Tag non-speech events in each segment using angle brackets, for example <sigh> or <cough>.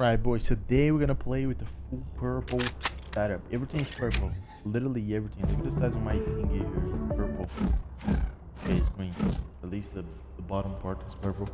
Right, boys. Today we're gonna play with the full purple setup. Everything is purple. Literally everything. Look at the size of my thingy here. It's purple. Okay, it's green. At least the, the bottom part is purple.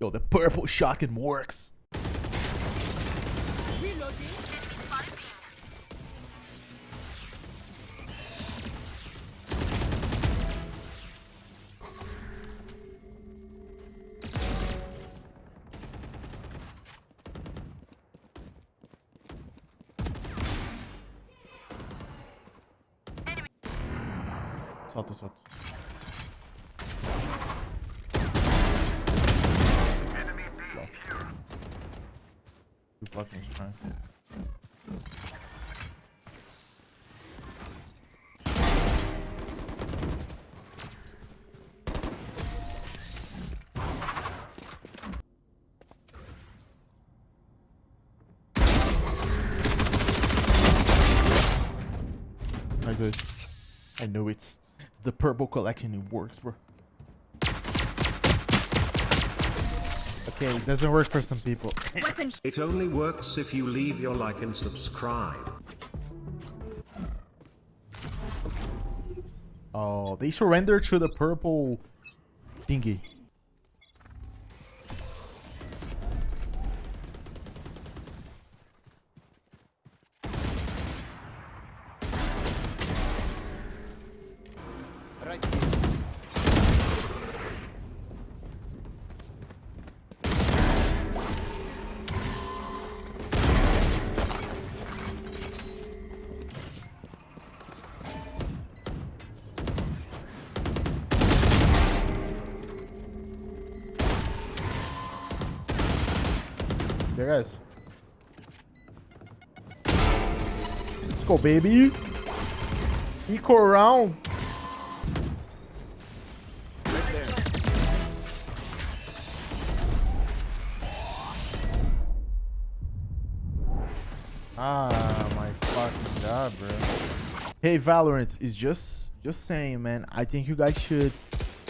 Yo, the purple shotgun works. Solta, solta. Fucking strong. I know it's the purple collection. It works, bro. Okay, it doesn't work for some people. It only works if you leave your like and subscribe. Oh, they surrendered to the purple thingy. Guys. Let's go, baby. Eco round. Ah, my fucking god, bro. Hey, Valorant is just just saying, man. I think you guys should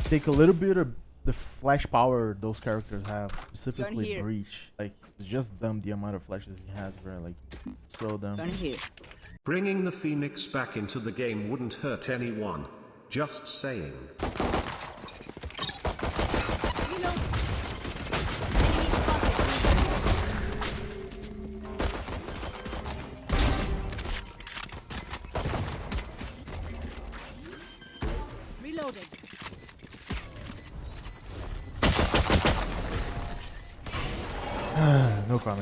take a little bit of the flash power those characters have, specifically. Breach. Like, it's just dumb the amount of flashes he has, bro. Like, so dumb. Bringing the Phoenix back into the game wouldn't hurt anyone. Just saying.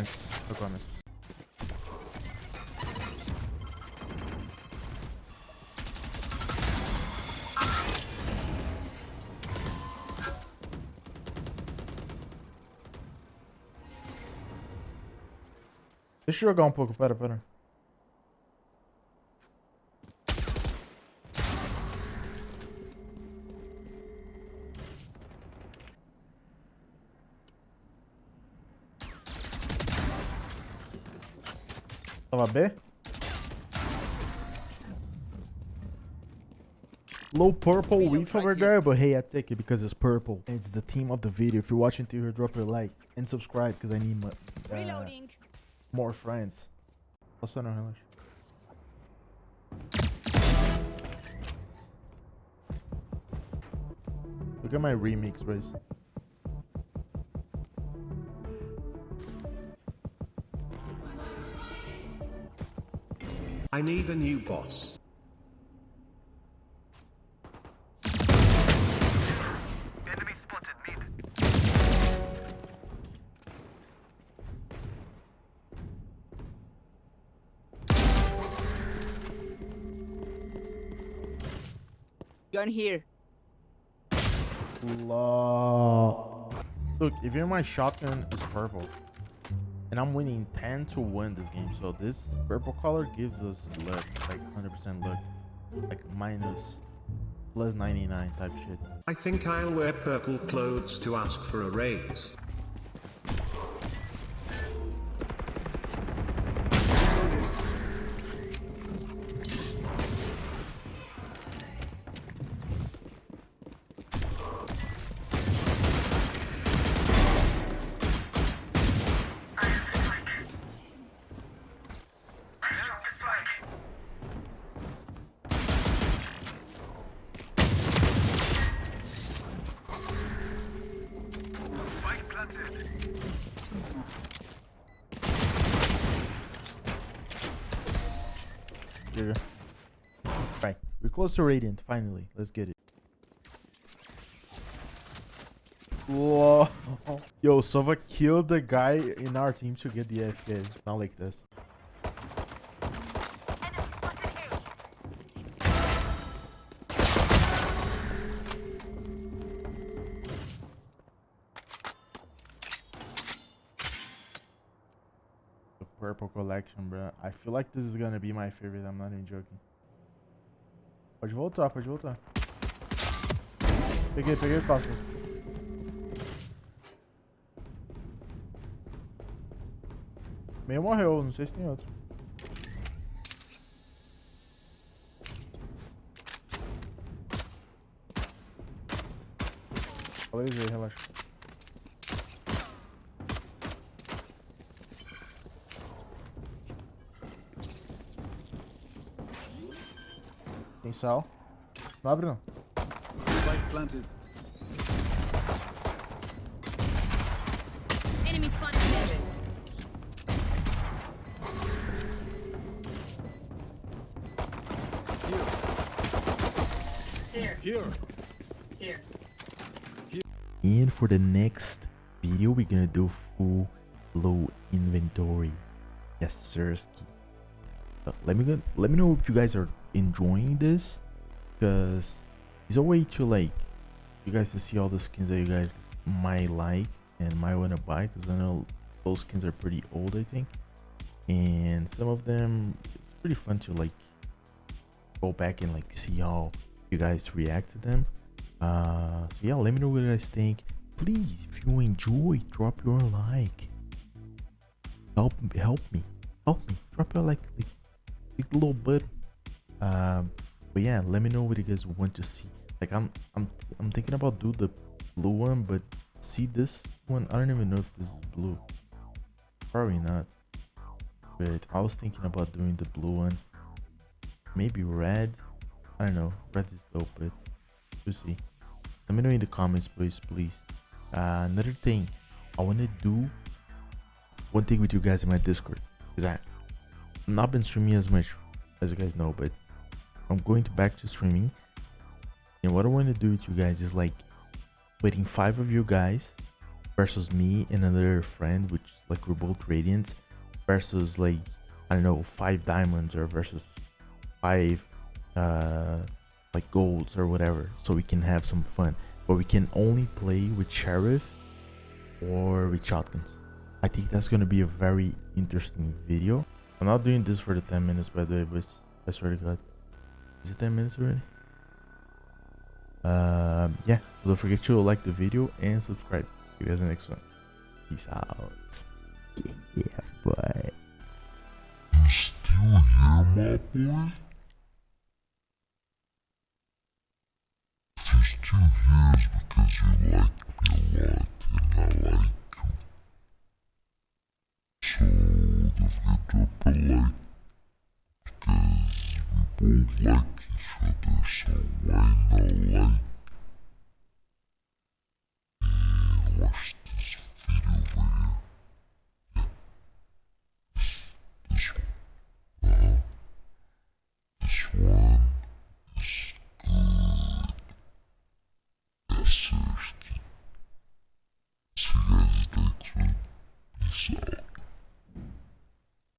Comments. No comments. Deixa eu jogar um pouco, pera, pera. Tava B? Low purple reef over here. there, but hey, I take it because it's purple. And it's the theme of the video. If you're watching to here, drop your like and subscribe because I need mo- uh, Reloading. more friends. Nossa, não, relaxa. Look at my remix, Race. I need a new boss. Gun here. Look, if you're my shotgun it's purple. And I'm winning 10 to 1 this game. So this purple color gives us luck. Like 100% luck. Like minus plus 99 type shit. I think I'll wear purple clothes to ask for a raise. Here. Right. We're close to Radiant, finally. Let's get it. Whoa. <laughs> Yo, Sova killed the guy in our team to get the AFK. Not like this. Purple collection, bro. I feel like this is gonna be my favorite. I'm not even joking. Pode voltar, pode voltar. Peguei, peguei o pássaro. Meio morreu, não sei se tem outro. Valorizei, relaxa. Tem sal. Não abre não. Spike planted. Enemy spotted mid. Here. And for the next video, we're gonna do full low inventory. Yes, sir. Uh, let me go, let me know if you guys are enjoying this, because it's a way to like you guys to see all the skins that you guys might like and might want to buy. Because I know those skins are pretty old, I think, and some of them it's pretty fun to like go back and like see how you guys react to them. Uh, so yeah, let me know what you guys think. Please, if you enjoy, drop your like. Help, help me, help me. Drop your like, like, like little button. Um, but yeah, let me know what you guys want to see. Like I'm, I'm, I'm thinking about do the blue one, but see this one. I don't even know if this is blue. Probably not. But I was thinking about doing the blue one. Maybe red. I don't know. Red is dope, but we'll see. Let me know in the comments, please, please. Uh, another thing, I want to do one thing with you guys in my Discord. Is that I've not been streaming as much as you guys know, but I'm going to back to streaming. And what I want to do with you guys is like putting five of you guys versus me and another friend, which like we're both radiants, versus like I don't know five diamonds or versus five uh like golds or whatever so we can have some fun. But we can only play with sheriff or with shotguns. I think that's going to be a very interesting video. I'm not doing this for the 10 minutes by the way but i swear to god is it 10 minutes already? Um, yeah, don't forget to like the video and subscribe. See you guys in the next one. Peace out. Yeah, boy. You still here, my boy? If you're still here, it's because you like